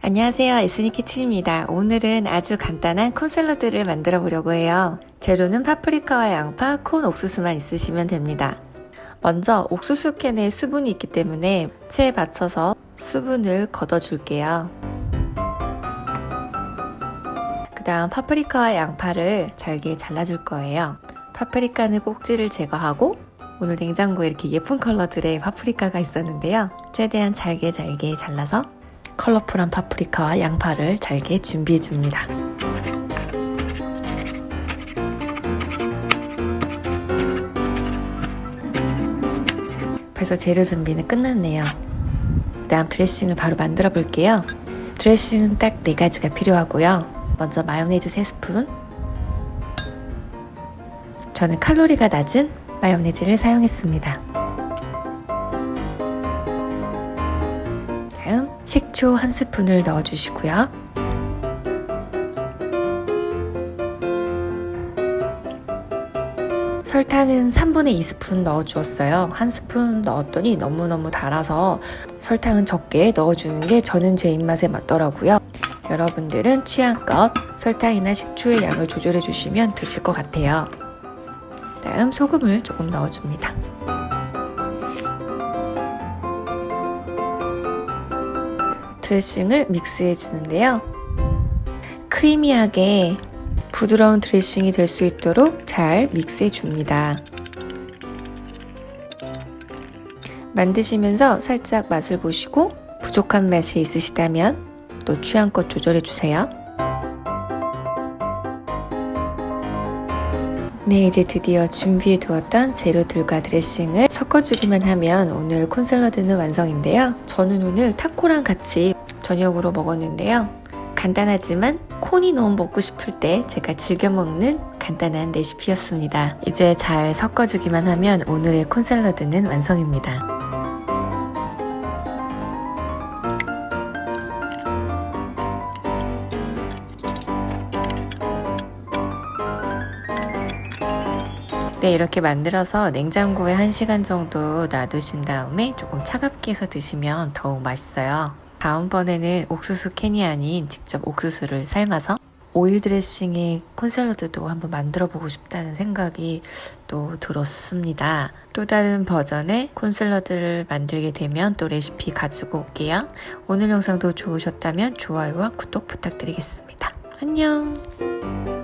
안녕하세요. 에스니 키친입니다. 오늘은 아주 간단한 콘 샐러드를 만들어 보려고 해요. 재료는 파프리카와 양파, 콘, 옥수수만 있으시면 됩니다. 먼저 옥수수 캔에 수분이 있기 때문에 체에 받쳐서 수분을 걷어 줄게요. 그 다음 파프리카와 양파를 잘게 잘라줄 거예요. 파프리카는 꼭지를 제거하고 오늘 냉장고에 이렇게 예쁜 컬러들의 파프리카가 있었는데요. 최대한 잘게 잘게 잘라서 컬러풀한 파프리카와 양파를 잘게 준비해 줍니다. 벌써 재료 준비는 끝났네요. 다음 드레싱을 바로 만들어 볼게요. 드레싱은 딱 4가지가 필요하고요. 먼저 마요네즈 3스푼 저는 칼로리가 낮은 마요네즈를 사용했습니다. 식초 한 스푼을 넣어주시고요. 설탕은 3분의 2스푼 넣어주었어요. 한 스푼 넣었더니 너무너무 달아서 설탕은 적게 넣어주는 게 저는 제 입맛에 맞더라고요. 여러분들은 취향껏 설탕이나 식초의 양을 조절해 주시면 되실 것 같아요. 다음 소금을 조금 넣어줍니다. 드레싱을 믹스해 주는데요. 크리미하게 부드러운 드레싱이 될 수 있도록 잘 믹스해 줍니다. 만드시면서 살짝 맛을 보시고 부족한 맛이 있으시다면 또 취향껏 조절해 주세요. 네, 이제 드디어 준비해 두었던 재료들과 드레싱을 섞어주기만 하면 오늘 콘샐러드는 완성인데요. 저는 오늘 타코랑 같이 저녁으로 먹었는데요. 간단하지만 콘이 너무 먹고 싶을 때 제가 즐겨 먹는 간단한 레시피였습니다. 이제 잘 섞어주기만 하면 오늘의 콘샐러드는 완성입니다. 네, 이렇게 만들어서 냉장고에 1시간 정도 놔두신 다음에 조금 차갑게 해서 드시면 더욱 맛있어요. 다음번에는 옥수수 캔이 아닌 직접 옥수수를 삶아서 오일 드레싱의 콘샐러드도 한번 만들어 보고 싶다는 생각이 또 들었습니다. 또 다른 버전의 콘샐러드를 만들게 되면 또 레시피 가지고 올게요. 오늘 영상도 좋으셨다면 좋아요와 구독 부탁드리겠습니다. 안녕!